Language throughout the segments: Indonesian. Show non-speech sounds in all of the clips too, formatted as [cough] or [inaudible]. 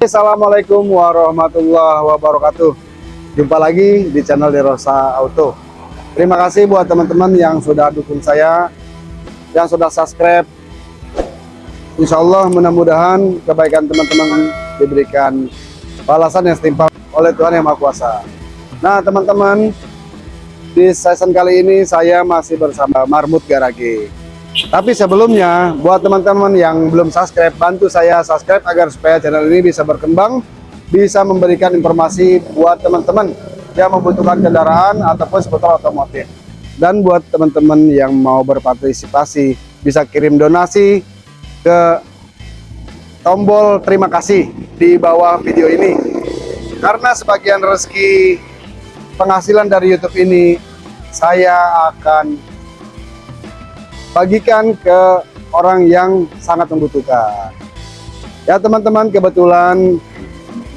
Assalamualaikum warahmatullahi wabarakatuh. Jumpa lagi di channel Derosa Auto. Terima kasih buat teman-teman yang sudah dukung saya Yang sudah subscribe. Insya Allah mudah-mudahan kebaikan teman-teman diberikan balasan yang setimpal oleh Tuhan Yang Maha Kuasa. Nah teman-teman di season kali ini saya masih bersama Marmut Garage tapi sebelumnya, buat teman-teman yang belum subscribe, bantu saya subscribe agar supaya channel ini bisa berkembang, bisa memberikan informasi buat teman-teman yang membutuhkan kendaraan ataupun seputar otomotif. Dan buat teman-teman yang mau berpartisipasi, bisa kirim donasi ke tombol terima kasih di bawah video ini. Karena sebagian rezeki penghasilan dari YouTube ini, saya akan bagikan ke orang yang sangat membutuhkan. Ya teman-teman, kebetulan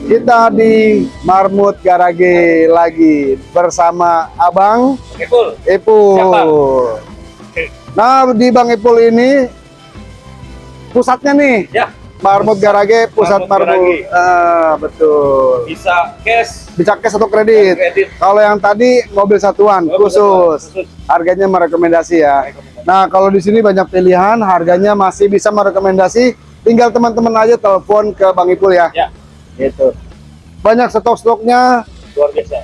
kita di Marmut Garage lagi bersama Abang Ipul. Ipul. Nah, di Bang Ipul ini pusatnya nih. Ya. Marmut Garage, pusat Marmut Marmut. Garage. Ah, betul. Bisa cash. Bisa cash atau kredit. Kredit. Kalau yang tadi mobil satuan Oh, khusus. khusus. Harganya merekomendasi ya. Rekomendasi. Nah, kalau di sini banyak pilihan, harganya masih bisa merekomendasi. Tinggal teman-teman aja telepon ke Bang Ipul ya. Ya. Gitu. Banyak stok-stoknya Luar biasa.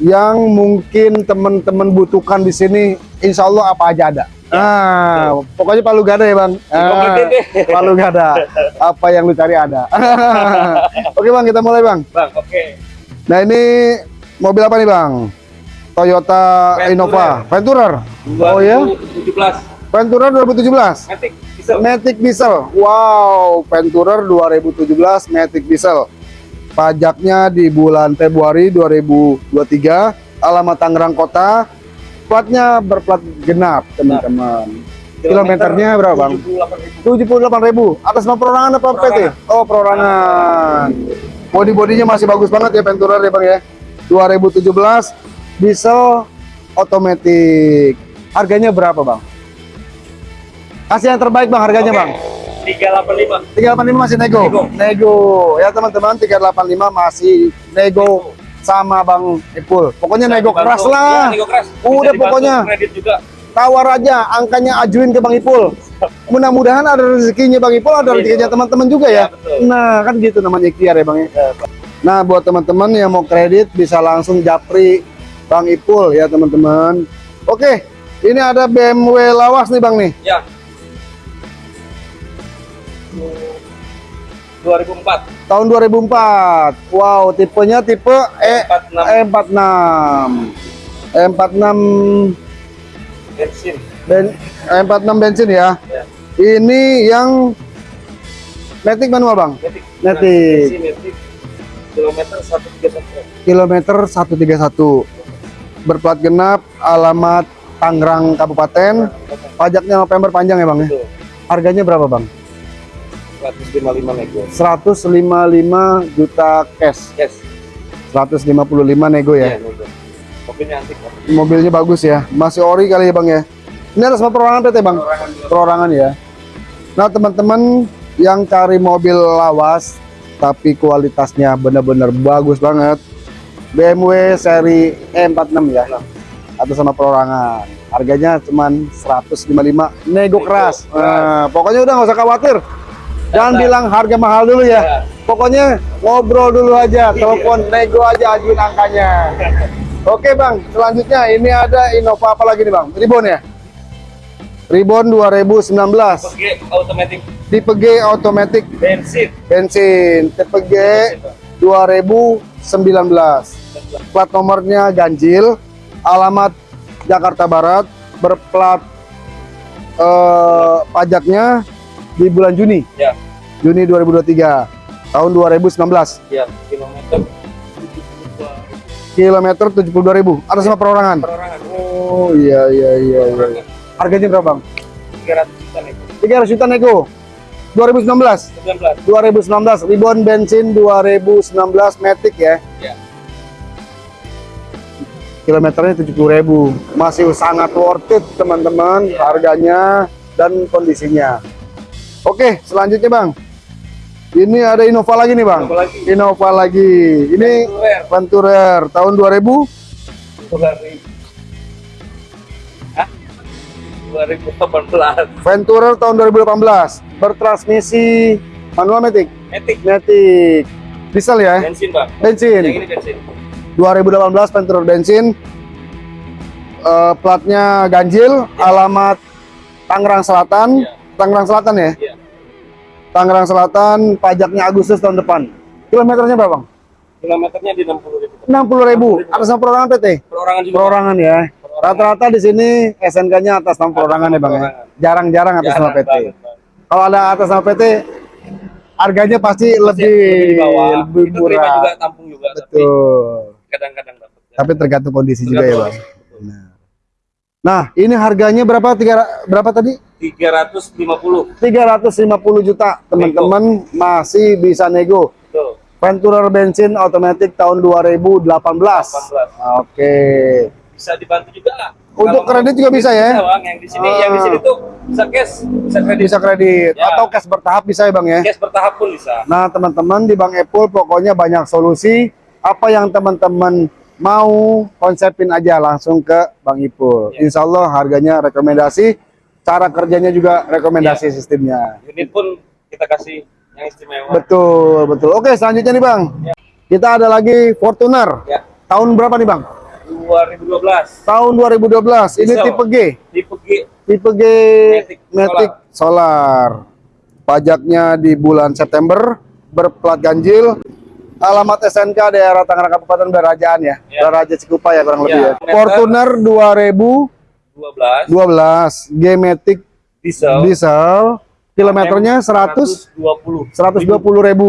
Yang mungkin teman-teman butuhkan di sini. Insya Allah apa aja ada. Nah, pokoknya palu gada ya bang. Ah, deh. palu gada. Apa yang lu cari ada. [laughs] Oke bang, kita mulai bang. Bang, oke. Nah ini mobil apa nih bang? Toyota Venturer. Innova Venturer. Oh ya? 2017. Venturer 2017. Matic. Bisa. Matic Diesel. Wow, Venturer 2017 Matic Diesel. Pajaknya di bulan Februari 2023. Alamat Tangerang Kota. Platnya berplat genap, teman-teman. Kilometernya berapa, Bang? 78.000. 78.000. Atas nama perorangan apa PT? Oh, perorangan. Bodi-bodinya masih bagus banget ya Venturer ya, Bang ya. 2017 diesel otomatis. Harganya berapa, Bang? Kasih yang terbaik, Bang, harganya, Oke. Bang. 385. 385 masih nego. Nego. Nego. Ya teman-teman 385 masih nego sama Bang Ipul. Pokoknya nego keras lah. Ya, nego keras. Bisa Udah pokoknya Kredit juga. tawar aja angkanya ajuin ke Bang Ipul. Mudah-mudahan ada rezekinya Bang Ipul, ada Amin. rezekinya teman-teman juga ya. Ya, betul. Nah, kan gitu namanya ikhtiar ya Bang ya. Nah, buat teman-teman yang mau kredit bisa langsung japri Bang Ipul ya teman-teman. Oke, ini ada BMW lawas nih Bang nih. Ya. 2004. Tahun 2004. Wow, tipenya tipe E E46. E46 E46 bensin. ben, E46 bensin ya Ya. ini yang Matic manual bang. Bensin, Matic. Kilometer 131. kilometer 131 berplat genap alamat Tangerang Kabupaten pajaknya November panjang ya bang ya harganya berapa bang 155 nego. 155 juta cash Yes. 155 nego ya Iya, nego. Mobilnya antik. Bang. mobilnya bagus ya masih ori kali ya bang ya ini ada sama perorangan PT bang Perorangan perorangan ya. Nah teman-teman yang cari mobil lawas tapi kualitasnya benar-benar bagus banget, BMW seri E46 ya, atau sama perorangan. Harganya cuman 155 nego keras. keras. Nah, pokoknya udah nggak usah khawatir. Jangan Datang. bilang harga mahal dulu ya. Ya. Pokoknya ngobrol dulu aja, telepon nego aja ajuin angkanya. [laughs] Oke bang, selanjutnya ini ada Innova apa lagi nih bang? Ribbon ya? Ribbon 2019 Pakai automatic tipe G automatic bensin. bensin tipe G 2019 plat nomornya ganjil alamat Jakarta Barat berplat eh, pajaknya di bulan Juni Ya. Juni 2023 tahun 2019 Ya, kilometer 72 kilometer 72.000 atas nama perorangan perorangan. oh iya iya iya, iya. Harganya berapa bang 300 juta nego. 300 juta nego 2019 19. 2019 Ribbon bensin 2019 Matic ya Ya. kilometernya 70.000 masih sangat worth it teman-teman Iya. harganya dan kondisinya oke selanjutnya bang. Ini ada Innova lagi nih bang. Innova lagi. Innova lagi. Ini Venturer. Venturer tahun 2000 Dari Hah? 2018 Venturer tahun 2018 bertransmisi manual matic Matic matic diesel ya? Bensin bang. Bensin. Yang ini bensin. 2018 Venturer bensin. Eh, platnya ganjil alamat Tangerang Selatan. Iya. Tangerang Selatan ya? Iya. Tangerang Selatan pajaknya Agustus tahun depan. Kilometernya berapa bang? kilometernya di 60 ribu. 60 ribu. atas nama perorangan PT perorangan juga. Perorangan ya. Rata-rata di sini SNK-nya atas nama perorangan ya bang ya. Jarang-jarang atas nama PT kalau ada atas nama PT harganya pasti lebih bawah. Lebih itu terima murah. juga tampung juga tapi betul. kadang-kadang dapat tapi tergantung kondisi juga ya bang. Betul. Nah ini harganya berapa? Tiga berapa tadi? 350 350 juta. Teman-teman masih bisa nego. Betul. Venturer bensin otomatis tahun 2018 18 oke. Bisa dibantu juga lah. Untuk Kalau kredit juga bisa ya? Bang. yang di sini yang di sini tuh bisa cash bisa kredit. Bisa kredit. Ya. atau cash bertahap bisa ya bang ya? Cash bertahap pun bisa. Nah, teman-teman di Bank Apple pokoknya banyak solusi. Apa yang teman-teman mau konsepin aja langsung ke Bang Ipul. Ya. Insya Allah harganya rekomendasi, cara kerjanya juga rekomendasi sistemnya. unit pun kita kasih yang istimewa Betul, betul. Oke, selanjutnya nih Bang. Kita ada lagi Fortuner. ya Tahun berapa nih Bang? 2012 Tahun 2012. Ini Diesel. tipe G. tipe G Tipe G Matic Matic Solar. Pajaknya di bulan September, berplat ganjil. Alamat SNK daerah Tangerang Kabupaten Berajaan ya. Ya. Beraja Cikupa ya kurang lebih Ya. ya. Fortuner 2012 12 G Matic diesel diesel. Kilometernya 100 120 120 ribu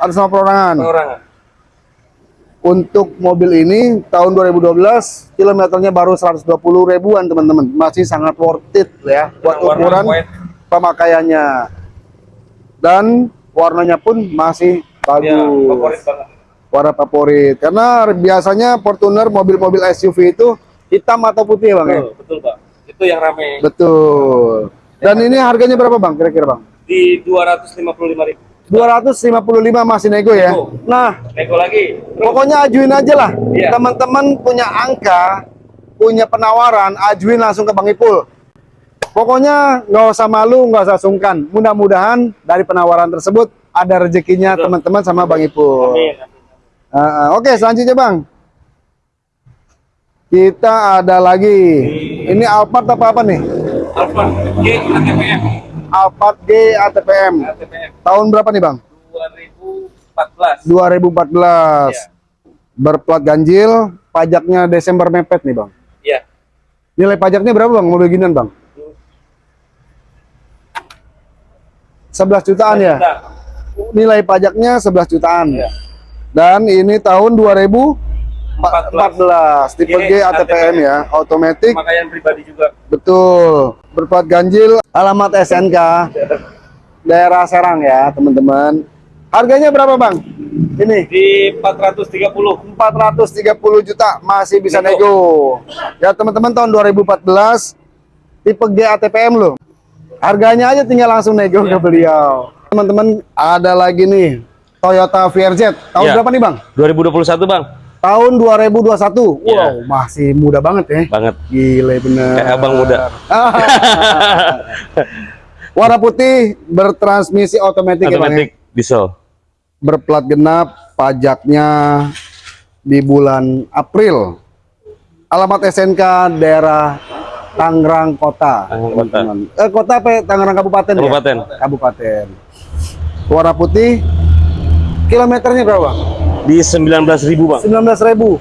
atas nama perorangan. perorangan Untuk mobil ini tahun 2012 kilometernya baru 120 ribuan teman-teman. Masih sangat worth it ya buat Warna ukuran white. pemakaiannya. Dan warnanya pun masih bagus. ya favorit banget Warna favorit. Karena biasanya Fortuner mobil-mobil SUV itu hitam atau putih ya, Bang ya? betul betul Pak itu yang rame Betul. Dan ini harganya berapa, Bang? Kira-kira, Bang? di 255 ribu 255 masih nego ya. Nego. Nah, nego lagi terus pokoknya ajuin aja lah. Iya. Teman-teman punya angka, punya penawaran, ajuin langsung ke Bang Ipul. Pokoknya nggak usah malu, nggak usah sungkan. Mudah-mudahan dari penawaran tersebut ada rezekinya teman-teman sama Bang Ipul. amin ah. Oke, selanjutnya Bang. Kita ada lagi. Ini Alphard apa apa nih? Alphard G ATPM Alphard G ATPM. ATPM Tahun berapa nih Bang? 2014 2014. Iya. Berplat ganjil, pajaknya Desember mepet nih Bang. iya Nilai pajaknya berapa Bang? Mobil ginian Bang? 11 jutaan ya? Nilai pajaknya 11 jutaan. Iya. Dan ini tahun 2014. Tipe G ATPM ya, otomatis pemakaian pribadi juga Betul, berplat ganjil, alamat SNK, [laughs] daerah Serang ya teman-teman. Harganya berapa bang? Ini di 430 430 juta masih bisa Nego. nego. Ya teman-teman tahun 2014 tipe G ATPM loh. Harganya aja tinggal langsung nego ke beliau. Teman-teman ada lagi nih Toyota VRZ. Tahun Ya. berapa nih bang? 2021 bang Tahun 2021. Ya. Wow, masih muda banget ya. banget Gile bener. kayak abang muda [laughs] Warna putih bertransmisi otomatis ya Bang, ya? diesel Berplat genap, pajaknya di bulan April. Alamat SNK daerah Tangerang Kota. Tangerang Kota. Eh, kota apa? ya? Tangerang Kabupaten, ya? Kabupaten. Warna putih. Kilometernya berapa? Di 19.000 bang. 19.000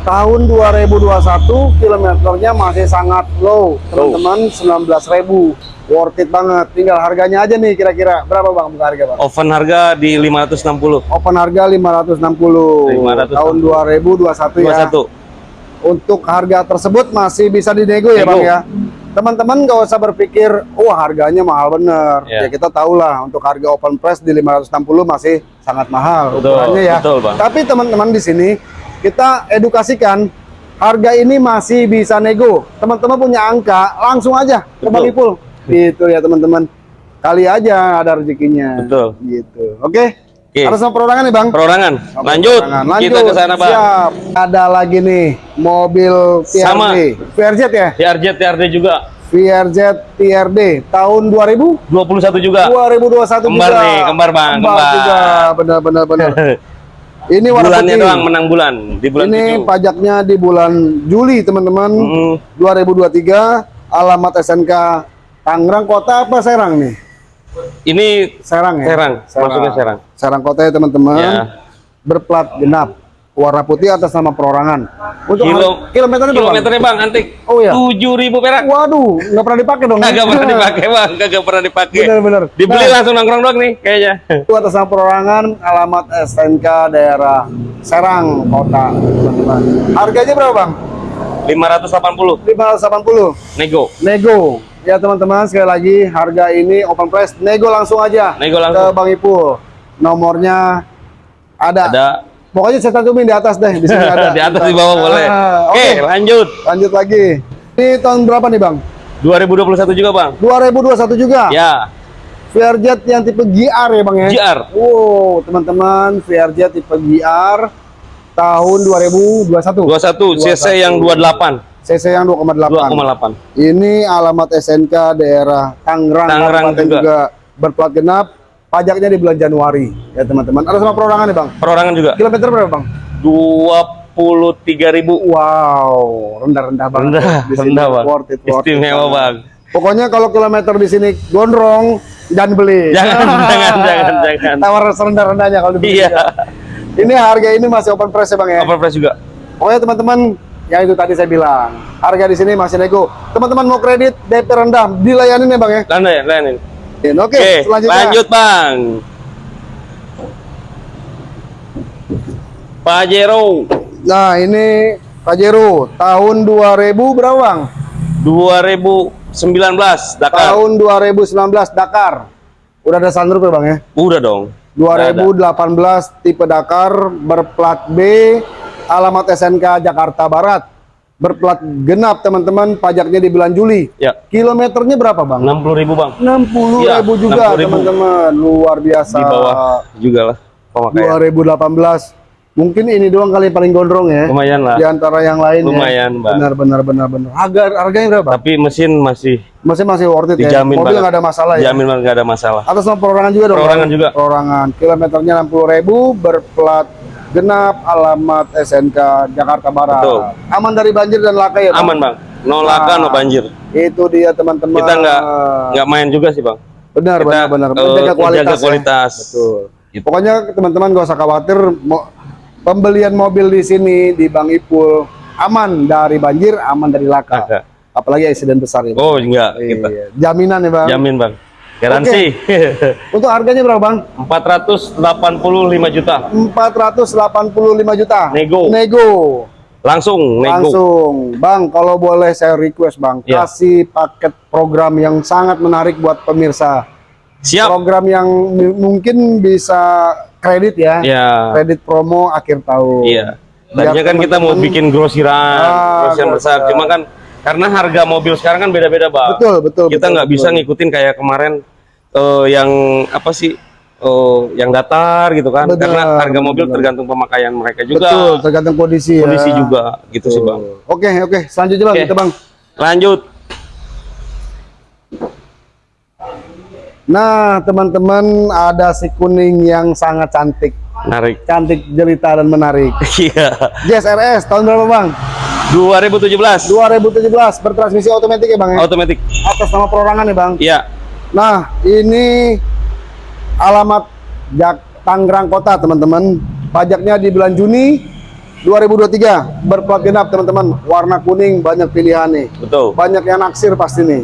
tahun 2021 kilometernya masih sangat low. Teman-teman 19.000 worth it banget. Tinggal harganya aja nih kira-kira. Berapa bang buka harga bang? Oven harga di 560 open harga 560 560. tahun 2021 ya. 21 untuk harga tersebut masih bisa dinego ya bang ya teman-teman nggak usah berpikir wah harganya mahal bener Ya. ya kita tahu lah untuk harga open price di 560 masih sangat mahal Betul, ukurannya ya betul, Bang. tapi teman-teman di sini kita edukasikan harga ini masih bisa nego teman-teman punya angka langsung aja ke Bang Betul. Ipul gitu ya teman-teman kali aja ada rezekinya. Betul. Gitu. Oke. Oke. Ada sama perorangan nih, Bang? Perorangan. Lanjut. perorangan. Lanjut. Kita ke sana, Bang. Siap. Ada lagi nih mobil TRD. Sama. VRZ ya? TRJ TRD juga. VRZ TRD tahun 2000 21 juga. 2021 Kembar juga. nih, kembar, Bang, kembar. juga. Benar benar benar. [laughs] Ini warna Bulannya putih. doang menang bulan di bulan Ini 7. pajaknya di bulan Juli, teman-teman. Mm, 2023. Alamat SNK Tangerang Kota apa Serang nih? ini Serang ya? Serang, masuknya Serang. Serang Kota ya, teman-teman. Ya. Berplat genap. Warna putih atas nama perorangan. Untuk Kilo, kilometernya berapa? kilometernya bang antik. Oh, iya. 7000 perak. Waduh, nggak pernah dipakai dong. Kagak pernah dipakai bang, [laughs] kagak pernah dipakai. Bener-bener. Dibeli Nah, langsung nongkrong doang nih kayaknya. Itu atas nama perorangan, alamat SNK daerah Serang Kota, teman-teman. Harganya berapa, Bang? 580 580. nego. Nego. Ya teman-teman sekali lagi harga ini open price nego langsung aja Nego ke langsung. Bang Ipul. Nomornya ada. Ada Pokoknya saya cantumin di atas deh. Di sini ada. [laughs] di atas di bawah boleh. Ah, Oke, Oke, lanjut. lanjut lagi. Ini tahun berapa nih Bang? 2021 juga bang. 2021 juga. Ya, VRZ yang tipe GR ya Bang ya? GR. Wow, teman-teman VRZ tipe GR tahun 2021. 21 CC yang 28 CC yang 2,8. 2,8. Ini alamat SNK daerah Tangerang, Tangerang Kabupaten juga. berplat genap. Pajaknya di bulan Januari ya teman-teman. Ada sama perorangan nih bang. Perorangan juga. Kilometer berapa bang? 23.000 Wow, rendah-rendah banget. rendah, Di sini rendah bang. Worth it, worth it Istimewa banget. bang. Pokoknya kalau kilometer di sini gondrong jangan beli. Jangan, [laughs] jangan, jangan, jangan. Tawar serendah-rendahnya kalau dibeli. Iya. Ini harga ini masih open price ya bang ya. Overprice juga. Pokoknya teman-teman, ya itu tadi saya bilang, harga di sini masih nego. Teman-teman mau kredit DP rendah, dilayani ya bang ya. Landa ya, layanin. Oke, Oke, selanjutnya. lanjut bang. Pajero Nah ini Pajero tahun 2000 berapa bang? 2019 Dakar. Tahun 2019 Dakar. Udah ada sunroof ya bang ya? Udah dong. Udah ada. 2018 tipe Dakar berplat B, alamat SNK Jakarta Barat. Berplat genap teman-teman, pajaknya di bulan Juli. Ya, Kilometernya berapa bang? 60 ribu bang. 60 Iya, ribu juga 60.000. teman-teman, luar biasa. Di bawah juga lah pemakaian. 2018. Mungkin ini doang kali paling gondrong ya. Lumayan lah. Di antara yang lain Lumayan, ya. Bang. Benar benar benar benar. Harga harganya berapa? Tapi mesin masih Masih masih worth it ya. dijamin Mobil banget. nggak ada masalah ya. Jamin nggak ada masalah. Atas nama perorangan juga dong. Perorangan Bang? juga. Perorangan. Kilometernya 60.000 berplat genap alamat SNK Jakarta Barat. Betul. Aman dari banjir dan laka ya, Bang? Aman bang. No laka, no Nah, banjir. Itu dia teman-teman. Kita nggak nggak main juga sih bang. benar kita, benar benar eh, menjaga kualitas. menjaga ya. kualitas. Betul. Gitu. Pokoknya teman-teman gak usah khawatir pembelian mobil di sini di Bang Ipul aman dari banjir, aman dari laka. Kagak. Apalagi insiden besar ya. Bang. Oh enggak kita Iya. Jaminan ya, Bang. jamin bang. Garansi. [laughs] Untuk harganya berapa, Bang? 485 juta. 485 juta. Nego. Nego. Langsung nego. Langsung. Bang, kalau boleh saya request, Bang, Iya. kasih paket program yang sangat menarik buat pemirsa. Siap. Program yang mungkin bisa kredit ya. Ya. Kredit promo akhir tahun. Iya. Biar Tadinya kan kita mau bikin grosiran, Ah, grosiran besar. Cuma kan karena harga mobil sekarang kan beda-beda, Bang. Betul, betul. Kita nggak bisa ngikutin kayak kemarin eh, yang apa sih? eh, yang datar gitu kan. Benar, karena harga mobil benar. tergantung pemakaian mereka juga. Betul, tergantung kondisi, Kondisi ya. juga gitu sih, Bang. Oke, oke. Selanjutnya Bang, Oke. kita Bang. Lanjut. Nah, teman-teman, ada si kuning yang sangat cantik. Narik. Cantik, jelita dan menarik. [laughs] Iya. Jazz RS tahun berapa, Bang? 2017. 2017 bertransmisi otomatis ya, Bang ya? Otomatis. Atas nama perorangan ya, Bang. Iya. Nah, ini alamat Jak Tangerang Kota, teman-teman. Pajaknya di bulan Juni 2023. Berplat genap, teman-teman. Warna kuning, banyak pilihan nih. Betul. Banyak yang naksir pasti nih.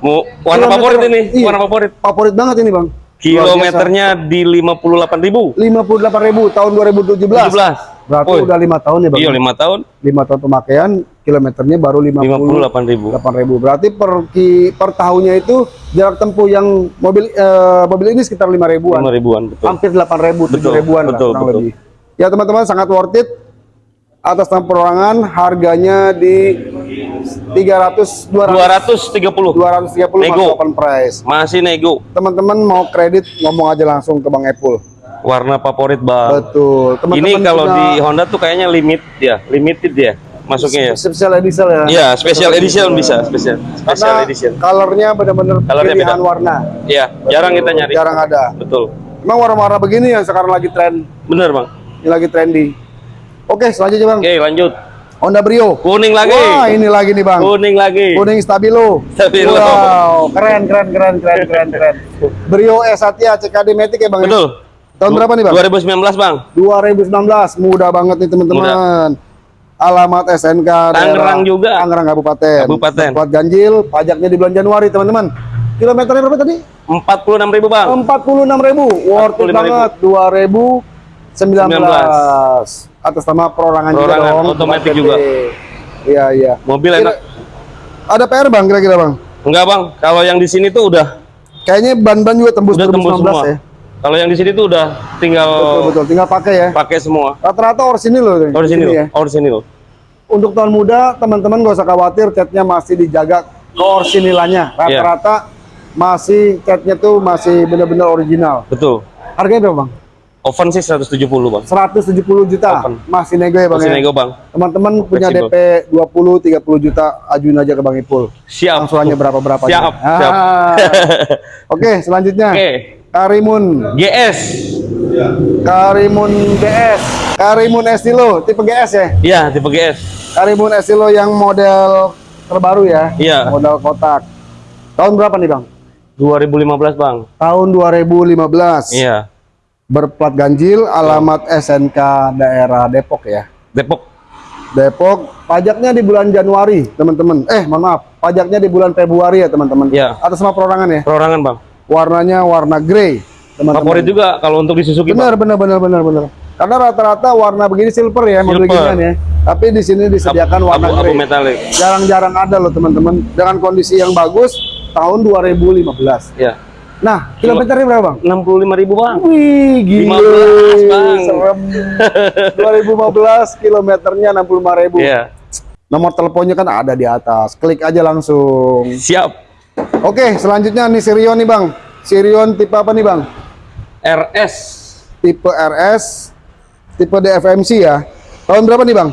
Mau warna Kilometer- favorit ini, iya. warna favorit. Favorit banget ini, Bang. Kilometernya di 58.000. 58.000 tahun 2017. 17. Berarti Oh, udah lima tahun ya, Bang. Iya, 5 tahun 5 tahun pemakaian, kilometernya baru 50 58.000. 8.000. Berarti per ki, per tahunnya itu jarak tempuh yang mobil eh, mobil ini sekitar 5 ribuan. 5 ribuan betul. Hampir 8 ribu, 7 Betul, ribuan lah, betul, kurang betul. lebih. Ya teman-teman sangat worth it. Atas nama perorangan harganya di 300 200 230 230 Nego. masih open price. masih nego Teman-teman mau kredit ngomong aja langsung ke Bang Apple. warna favorit bang Betul. Ah. ini Teman-teman kalau di Honda tuh kayaknya limit ya limited ya masuknya ya special edition ya. Iya, special edition bisa, special special Karena edition. colornya benar-benar pilihan beda. warna. Iya, jarang kita nyari. Jarang ada. Betul. Emang warna-warna begini yang sekarang lagi tren, Bener, Bang. ini lagi trendy. Oke, selanjutnya Bang. Oke, lanjut. Honda Brio. Kuning lagi. Wah, ini lagi nih Bang. Kuning lagi. Kuning stabilo. Stabilo. Wow, keren keren keren keren keren keren. Brio S Satya CKD Matic ya Bang. ya? Betul. Tahun berapa nih Bang? 2019, Bang. 2019. Mudah banget nih teman-teman. Alamat SNK Tangerang juga. Tangerang Kabupaten. Kabupaten. Plat ganjil, pajaknya di bulan Januari teman-teman. Kilometernya berapa tadi? 46.000, Bang. 46.000. Worth it 45.000. banget. 2019. Atas nama perorangan, juga Perorangan, dong. otomatis juga. Iya, iya. Mobil enak. Ada PR Bang kira-kira Bang? Enggak, Bang. Kalau yang di sini tuh udah Kayaknya ban-ban juga tembus udah tembus 2019 semua. ya. Kalau yang di sini tuh udah tinggal Betul, betul. Tinggal pakai ya. pakai semua. Rata-rata orisinil loh. Oh, loh. ya. Di sini loh. Untuk tahun muda, teman-teman gak usah khawatir, catnya masih dijaga keorsinilannya. Iya. Rata-rata masih catnya tuh masih benar-benar original. Betul. Harganya berapa bang? Oven sih 170, Bang. 170 juta. Open. Masih nego ya bang Masih ya? nego, Bang. Teman-teman punya. DP 20-30 juta, ajuin aja ke Bang Ipul. Siap. Angsurannya berapa-berapa. aja. Siap, siap. Ah. [laughs] Oke, selanjutnya. Oke. Karimun. GS. Karimun GS. Karimun Estilo, tipe GS ya? Iya, tipe GS. Karimun Estilo yang model terbaru ya? Iya. Model kotak. Tahun berapa nih Bang? 2015, Bang. Tahun 2015. Iya. Berplat ganjil, alamat SNK daerah Depok ya. Depok. Depok, pajaknya di bulan Januari, teman-teman. Eh, mohon maaf, pajaknya di bulan Februari ya, teman-teman. Iya. Atas nama perorangan ya. Perorangan, Bang. Warnanya warna grey, teman-teman. Favorit juga kalau untuk di Suzuki. Benar, benar, benar, benar, benar. Karena rata-rata warna begini silver ya, mobil Silver. ginian ya. Tapi di sini disediakan warna Abu, grey. metalik. Jarang-jarang ada loh, teman-teman. Dengan kondisi yang bagus, tahun 2015. Iya. Nah, kilometernya berapa, Bang? 65.000, Bang. Wih, gila. 15, Bang. Serem. [laughs] 2015 kilometernya 65.000. Iya. Nomor teleponnya kan ada di atas. Klik aja langsung. Siap. Oke, selanjutnya nih Sirion nih, Bang. Sirion tipe apa nih, Bang? RS. Tipe RS, tipe DFMC ya. Tahun berapa nih, Bang?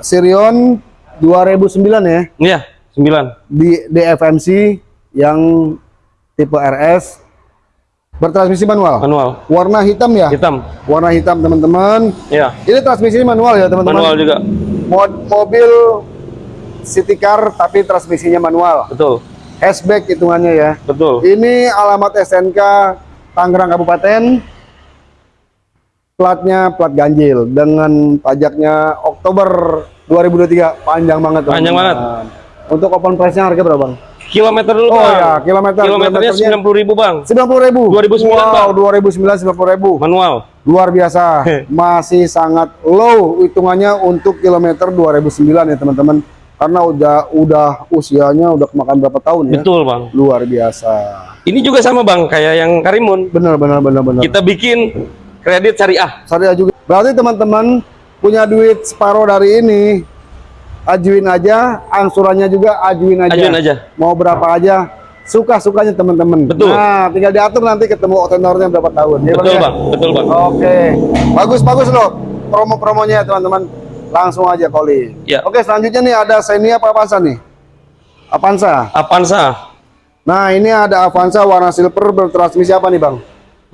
Sirion 2009 ya. Iya, 9. Di DFMC yang tipe RS bertransmisi manual. Manual. Warna hitam ya? Hitam. Warna hitam, teman-teman. Iya. Ini transmisi manual ya, teman-teman. Manual juga. Mod- mobil city car tapi transmisinya manual. Betul. Hatchback hitungannya ya. Betul. Ini alamat SNK Tangerang Kabupaten. Platnya plat ganjil dengan pajaknya Oktober 2023 panjang banget. Panjang teman-teman. Untuk open price-nya harga berapa, Bang? Kilometer dulu, Oh Bang. ya, kilometer Kilometernya kilometernya 90.000, Bang. 90 ribu. 2009, wow, Bang. 2009 90 ribu. Manual. Luar biasa. [laughs] Masih sangat low hitungannya untuk kilometer 2009 ya, teman-teman. Karena udah udah usianya udah kemakan berapa tahun ya. Betul, Bang. Luar biasa. Ini juga sama, Bang, kayak yang Karimun. Benar benar benar benar. Kita bikin kredit syariah. Syariah juga. Berarti teman-teman punya duit separuh dari ini ajuin aja, angsurannya juga ajuin aja. Ajuin aja. Mau berapa aja, suka-sukanya teman-teman. Betul. Nah, tinggal diatur nanti ketemu tenornya berapa tahun. Ya, Betul, ya? Bang. Betul, Bang. Oke, bagus-bagus loh promo-promonya teman-teman. Langsung aja calling. Ya. Oke, selanjutnya nih ada Xenia apa Avanza nih? Avanza. Avanza Nah, ini ada Avanza warna silver bertransmisi apa nih, Bang?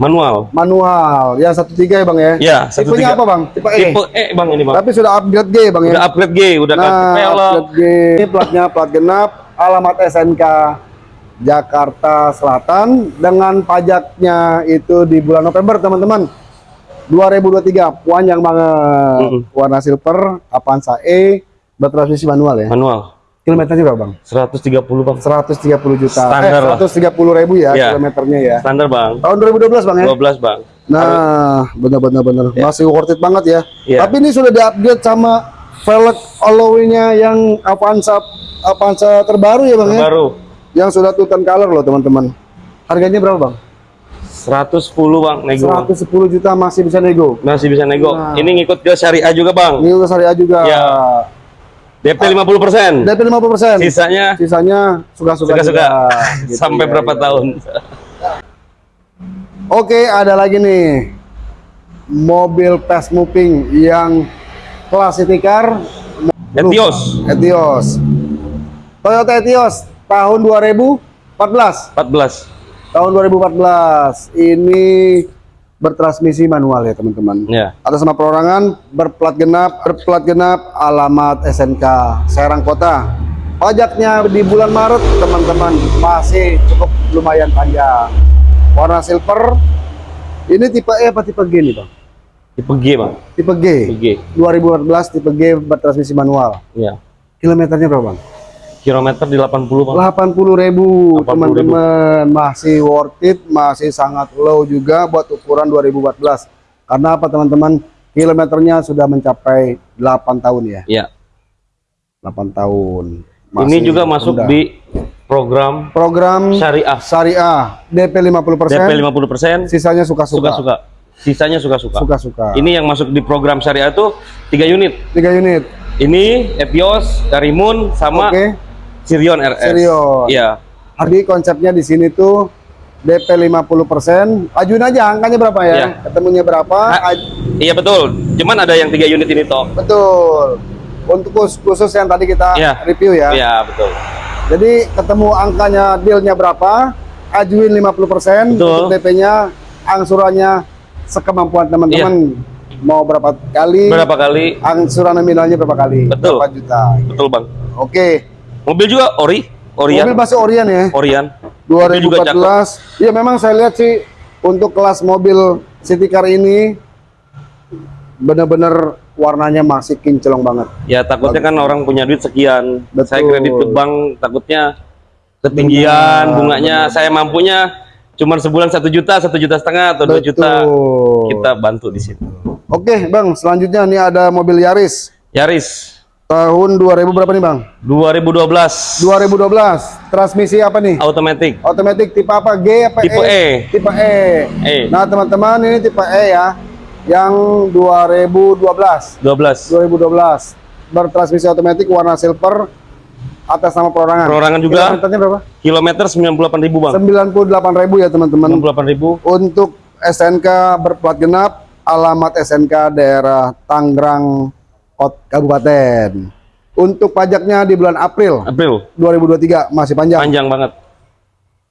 manual. Manual. Ya 13 ya, Bang ya? Ya, Tipenya 13. apa, Bang? Tipe E. Tipe E, Bang, ini, Bang. Tapi sudah upgrade G, Bang ya? Udah upgrade G, udah Nah, pelek. upgrade G. Ini platnya plat genap, alamat SNK Jakarta Selatan dengan pajaknya itu di bulan November, teman-teman. 2023, panjang banget. Mm-mm. Warna silver, Avanza E, bertransmisi manual ya. Manual. Kilometernya berapa, Bang? 130, Bang. 130 juta. Standar eh, 130 ribu ya Iya. kilometernya ya. Standar, Bang. Tahun 2012, Bang ya? 12, Bang. Nah, benar-benar benar. Masih worth it banget ya. Iya. Tapi ini sudah di-upgrade sama velg alloy-nya yang Avanza Avanza terbaru ya, Bang ya? Baru Yang sudah Tutan color loh, teman-teman. Harganya berapa, Bang? 110, Bang, nego. Bang. 110 juta masih bisa nego. Masih bisa nego. Nah. Ini ngikut ke syariah juga, Bang. Ini udah syariah juga. Ya. DP 50%. DP 50%. Sisanya Sisanya suka-suka. suka-suka. [laughs] Gitu, Sampai ya, berapa ya. tahun? Oke, ada lagi nih. Mobil fast moving yang kelas city car Etios Etios. Toyota Etios tahun 2014. 14. Tahun 2014. Ini bertransmisi manual ya, teman-teman. Ya. Atas nama perorangan berplat genap, berplat genap alamat SNK Serang Kota. Pajaknya di bulan Maret, teman-teman, masih cukup lumayan panjang. Warna silver. Ini tipe E apa tipe G nih, Bang? Tipe G, Bang. Tipe G. Tipe G. 2014 tipe G bertransmisi manual. Ya. Kilometernya berapa, Bang? Kilometer di 80, Bang. 80 ribu 80.000. teman-teman masih worth it masih sangat low juga buat ukuran 2014 karena apa teman-teman kilometernya sudah mencapai 8 tahun ya Ya. 8 tahun Ini Masih juga masuk rendah. di program program syariah. syariah DP 50% DP 50%, sisanya suka-suka suka-suka. Sisanya suka-suka. suka-suka Ini yang masuk di program syariah itu 3 unit. 3 unit Ini Etios, Karimun, sama oke Sirion RS. Sirion. Iya. Jadi konsepnya di sini tuh DP 50% ajuin aja angkanya berapa ya Iya. ketemunya berapa Ah. aj- Iya betul. Cuman ada yang 3 unit ini toh. Betul. Untuk khusus, yang tadi kita Iya. review ya. Iya, betul. Jadi ketemu angkanya dealnya berapa, ajuin 50% Betul. untuk DP-nya, angsurannya sekemampuan teman-teman. Mau berapa kali? Berapa kali? Angsuran nominalnya berapa kali? Betul. Berapa juta? Betul, Bang. Oke. Mobil juga ori, Orion. Mobil masih Orion ya. Orion. Mobil juga cakep. 2014. Iya memang saya lihat sih untuk kelas mobil city car ini benar-benar warnanya masih kinclong banget. Ya takutnya kan orang punya duit sekian. Saya Betul. kredit ke bank takutnya ketinggian Benar, bunganya. Saya mampunya cuma sebulan satu juta, satu juta setengah atau dua juta. Kita bantu di situ. Oke, Bang, selanjutnya nih ada mobil Yaris Yaris tahun 2000 berapa nih, Bang? 2012 2012. Transmisi apa nih? automatic Otomatis tipe apa? G apa Tipe E. Tipe E. E Nah, teman-teman, ini tipe E ya. Yang 2012. 12 2012. Bertransmisi otomatis warna silver atas nama perorangan. Perorangan juga. Kilometernya berapa? kilometer 98.000 bang 98.000 ya, teman-teman. 98.000 Untuk SNK berplat genap, alamat SNK daerah Tangerang Kabupaten. Untuk pajaknya di bulan April April 2023 masih panjang. panjang banget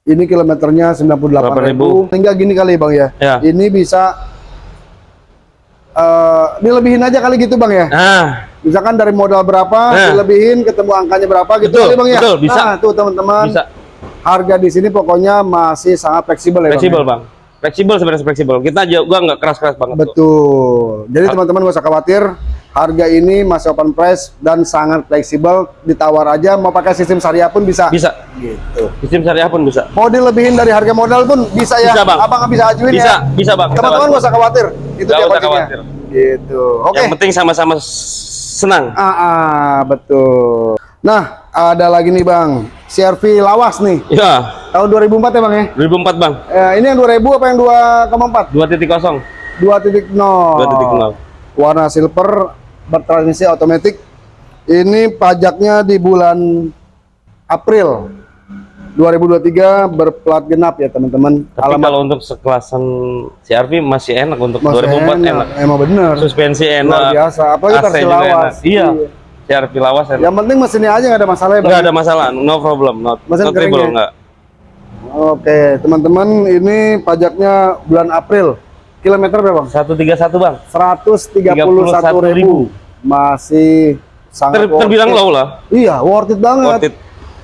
Ini kilometernya 98.000. Hingga gini kali Bang ya. Ya. Ini bisa eh dilebihin aja kali gitu Bang ya. nah Misalkan dari modal berapa, Nah. dilebihin ketemu angkanya berapa gitu Betul, kali Bang ya. betul, bisa. Nah, tuh teman-teman. bisa Harga di sini pokoknya masih sangat fleksibel ya fleksibel Bang. ya? bang fleksibel sebenarnya fleksibel kita juga nggak keras keras banget. Betul. Jadi Ah. teman-teman gak usah khawatir, harga ini masih open price dan sangat fleksibel. Ditawar aja, mau pakai sistem syariah pun bisa. bisa Gitu. sistem syariah pun bisa Mau dilebihin dari harga modal pun bisa ya. Bisa, Bang. Abang bisa ajuin bisa ya. bisa bang Teman-teman gak usah khawatir. Itu dia usah khawatir. Gitu. Oke. yang penting sama-sama senang Ah, ah, betul. Nah, ada lagi nih Bang. CRV lawas nih. ya Tahun 2004 ya Bang ya? 2004 bang Eh, ini yang 2000 apa yang 2,4? 2.0 2.0. 2.0 warna silver bertransmisi otomatis. Ini pajaknya di bulan April 2023 berplat genap ya teman-teman. Tapi kalau untuk sekelasan CRV masih enak untuk Masih 2004 enak, emang bener. Suspensi luar enak biasa apalagi AC lawas enak. iya CRV lawas enak. Yang penting mesinnya aja nggak ada masalah ya nggak ada masalah no problem not, Mesin not trouble nggak. Oke teman-teman ini pajaknya bulan April kilometer berapa Bang? 131 bang. 131 ribu. Masih Ter, sangat worth terbilang low lah. Iya worth it banget. Worth it.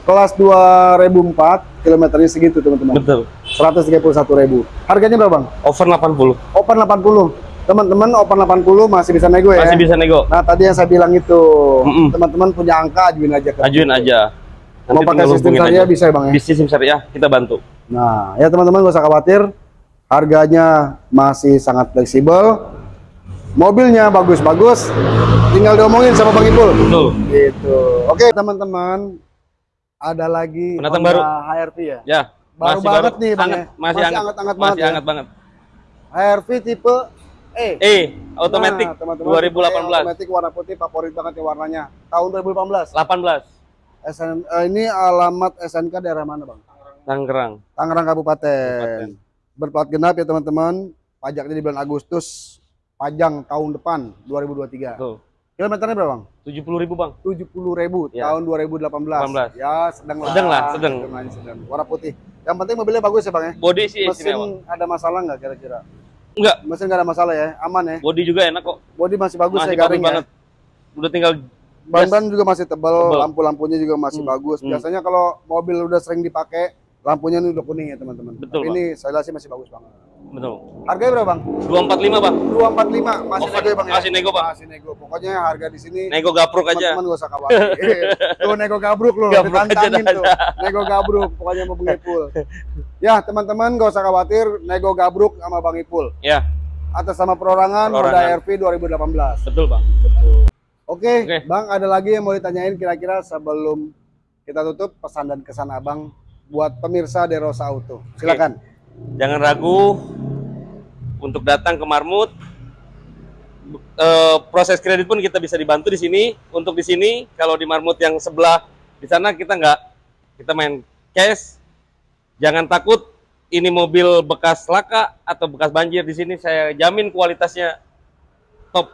Kelas 2004 kilometernya segitu teman-teman. Betul. 131.000 harganya berapa bang? over 80 open 80 teman-teman open 80 masih bisa nego ya? Masih bisa nego. Nah tadi yang saya bilang itu. Teman-teman punya angka ajuin aja ke ajuin aja. Mau pakai sistem hubungin syariah aja. bisa ya bang ya? Sistem syariah kita bantu. Nah ya teman-teman gak usah khawatir harganya masih sangat fleksibel mobilnya bagus-bagus tinggal diomongin sama bang Ipul betul gitu oke teman-teman ada lagi Pendatang Honda baru. HRV ya ya Baru masih banget baru nih, Bang, Hangat, ya. masih hangat hangat-hangat masih banget ya. banget HRV tipe E. E, automatic Nah, teman-teman, 2018. Automatic warna putih favorit banget ya warnanya. Tahun 2018. 18 SN, eh, ini alamat SNK daerah mana, Bang? Tangerang. Tangerang Kabupaten. Kabupaten. Berplat genap ya, teman-teman. Pajaknya di bulan Agustus, pajang tahun depan 2023. Betul. Kilometernya berapa, Bang? 70 ribu bang. 70.000 Ya. tahun 2018. 18. Ya, sedang lah. Sedang lah, sedang. sedang. Warna putih. Yang penting mobilnya bagus ya, Bang ya. Body sih istimewa. Mesin ada masalah nggak kira-kira? Enggak, Mesin nggak ada masalah ya, aman ya. body juga enak kok. Body masih bagus Masih ya, garing banget. ya. Udah tinggal Ban-ban juga masih tebal, Tebal. lampu-lampunya juga masih Hmm, bagus. hmm. Biasanya kalau mobil udah sering dipakai, lampunya ini udah kuning ya teman-teman. Betul, Tapi ini saya lihat sih masih bagus banget. betul. Harganya berapa bang? 245 bang. 245 masih nego ya bang? ya? masih nego, Bang. Masih nego. Pokoknya harga di sini Nego gapruk aja. teman-teman gak usah khawatir. [laughs] Tuh nego gabruk loh, Gabruk aja tuh. Nego gabruk, pokoknya mau Bang Ipul. ya teman-teman gak usah khawatir, nego gabruk sama Bang Ipul. Ya, Atas sama perorangan, Honda Perorangan. RV 2018. betul bang. Oke, Oke. Bang, ada lagi yang mau ditanyain kira-kira sebelum kita tutup pesan dan kesan Abang buat pemirsa Derosa Auto. Silakan. Jangan ragu untuk datang ke Marmut. Eh, proses kredit pun kita bisa dibantu di sini. Untuk di sini, kalau di Marmut yang sebelah di sana kita nggak, kita main cash. Jangan takut, ini mobil bekas laka atau bekas banjir di sini saya jamin kualitasnya top,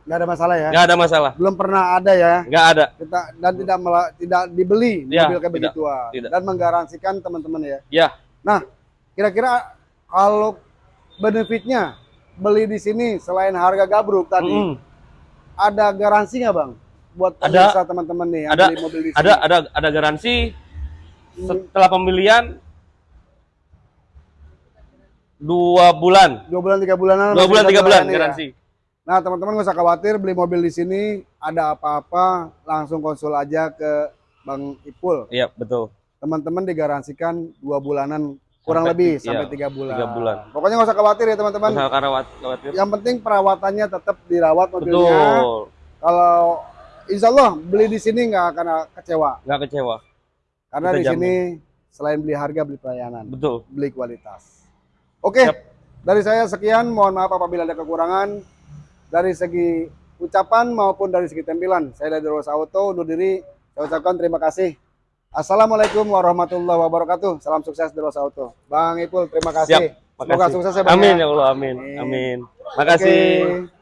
Nggak ada masalah ya. nggak ada masalah, Belum pernah ada ya. nggak ada. Kita dan tidak mela- tidak dibeli Ya, mobil kayak tidak. dan menggaransikan teman-teman ya. Ya, Nah, kira-kira kalau benefitnya beli di sini selain harga gabruk tadi, mm, ada garansi nggak bang? Buat Ada. pemirsa teman-teman nih yang Ada. beli mobil di sini. ada ada ada garansi setelah pembelian dua bulan, Dua bulan tiga bulanan. dua bulan tiga bulan ya? Nah teman-teman nggak usah khawatir beli mobil di sini ada apa-apa langsung konsul aja ke Bang Ipul. Iya betul. Teman-teman digaransikan dua bulanan kurang Sampai lebih ti- sampai iya, tiga bulan. tiga bulan. Pokoknya nggak usah khawatir ya teman-teman. Masalah karawat khawatir. Yang penting perawatannya tetap dirawat mobilnya. Betul. Kalau Insya Allah beli di sini nggak akan kecewa Nggak kecewa. karena Kita di jamin. sini selain beli harga beli pelayanan, Betul. beli kualitas. Oke, Siap. dari saya sekian. Mohon maaf apabila ada kekurangan dari segi ucapan maupun dari segi tampilan. Saya dari Rosa Auto undur diri. Saya ucapkan terima kasih. Assalamualaikum warahmatullahi wabarakatuh. Salam sukses Rosa Auto. Bang Ipul, terima kasih. Siap. Semoga sukses ya Bang. Amin ya. ya Allah, amin. Amin. Amin. Makasih. Oke.